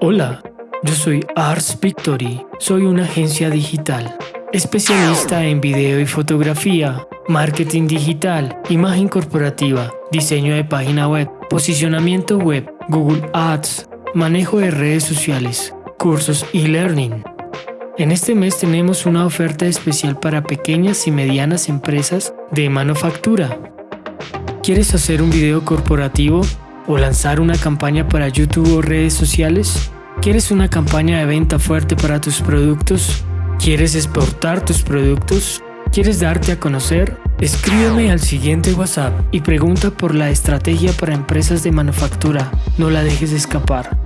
Hola, yo soy Ars Victory. Soy una agencia digital, especialista en video y fotografía, marketing digital, imagen corporativa, diseño de página web, posicionamiento web, Google Ads, manejo de redes sociales, cursos y learning. En este mes tenemos una oferta especial para pequeñas y medianas empresas de manufactura. ¿Quieres hacer un video corporativo o lanzar una campaña para YouTube o redes sociales? ¿Quieres una campaña de venta fuerte para tus productos? ¿Quieres exportar tus productos? ¿Quieres darte a conocer? Escríbeme al siguiente WhatsApp y pregunta por la estrategia para empresas de manufactura. No la dejes escapar.